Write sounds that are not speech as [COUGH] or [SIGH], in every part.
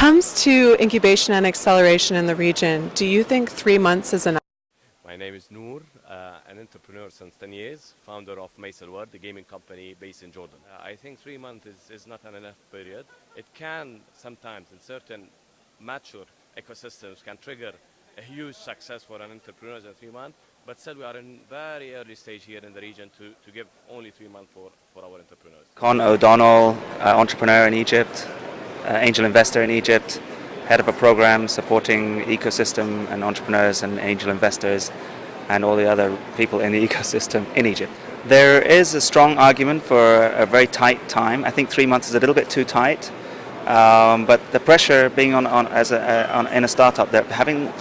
comes to incubation and acceleration in the region, do you think three months is enough? My name is Noor, uh, an entrepreneur since 10 years, founder of Maysalward, the gaming company based in Jordan. Uh, I think three months is, is not an enough period. It can sometimes, in certain mature ecosystems, can trigger a huge success for an entrepreneur in three months. But still, we are in very early stage here in the region to, to give only three months for, for our entrepreneurs. Con O'Donnell, uh, entrepreneur in Egypt, angel investor in Egypt, head of a program supporting ecosystem and entrepreneurs and angel investors and all the other people in the [LAUGHS] ecosystem in Egypt. There is a strong argument for a very tight time. I think three months is a little bit too tight. Um, but the pressure being on, on as a, uh, on, in a startup, having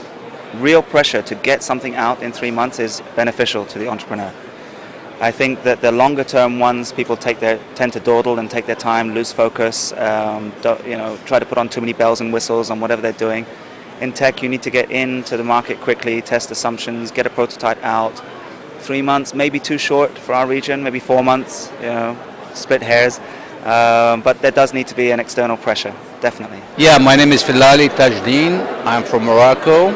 real pressure to get something out in three months is beneficial to the entrepreneur. I think that the longer term ones, people take their, tend to dawdle and take their time, lose focus, um, you know, try to put on too many bells and whistles on whatever they're doing. In tech, you need to get into the market quickly, test assumptions, get a prototype out. Three months, maybe too short for our region, maybe four months, you know, split hairs. Um, but there does need to be an external pressure, definitely. Yeah, my name is Filali Tajdeen. I'm from Morocco.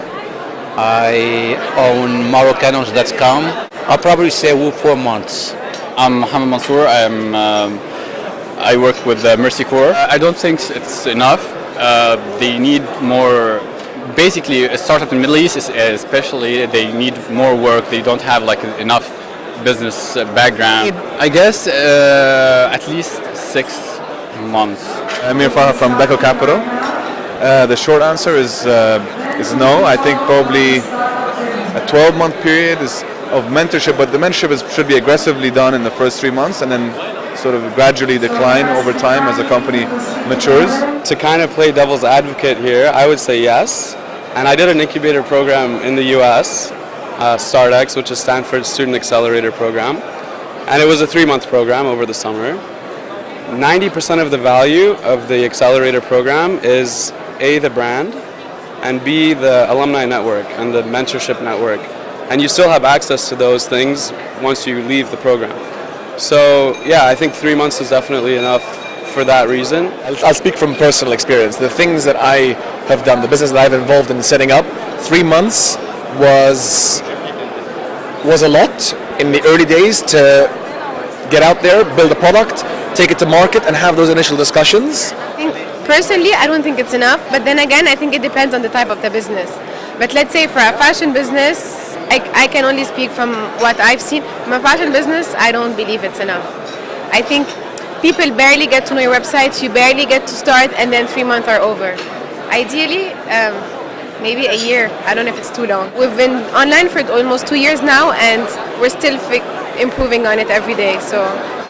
I own Moroccanos.com. I'll probably say well, four months. I'm Mohamed Mansour. I'm, um, I work with uh, Mercy Corps. I don't think it's enough. Uh, they need more. Basically, a startup in the Middle East, especially, they need more work. They don't have like enough business background. I guess uh, at least six months. Amir Farha from Beco Capital. Uh, the short answer is uh, is no. I think probably a 12 month period is of mentorship, but the mentorship is, should be aggressively done in the first three months and then sort of gradually decline over time as the company matures. To kind of play devil's advocate here, I would say yes. And I did an incubator program in the US, uh, StartX, which is Stanford's Student Accelerator Program. And it was a three-month program over the summer. 90% of the value of the accelerator program is A, the brand, and B, the alumni network and the mentorship network and you still have access to those things once you leave the program. So yeah, I think three months is definitely enough for that reason. I'll speak from personal experience. The things that I have done, the business that I've involved in setting up, three months was was a lot in the early days to get out there, build a product, take it to market, and have those initial discussions. I personally, I don't think it's enough, but then again, I think it depends on the type of the business. But let's say for a fashion business, I, I can only speak from what I've seen. My fashion business, I don't believe it's enough. I think people barely get to know your website, you barely get to start, and then three months are over. Ideally, um, maybe a year. I don't know if it's too long. We've been online for almost two years now, and we're still improving on it every day. So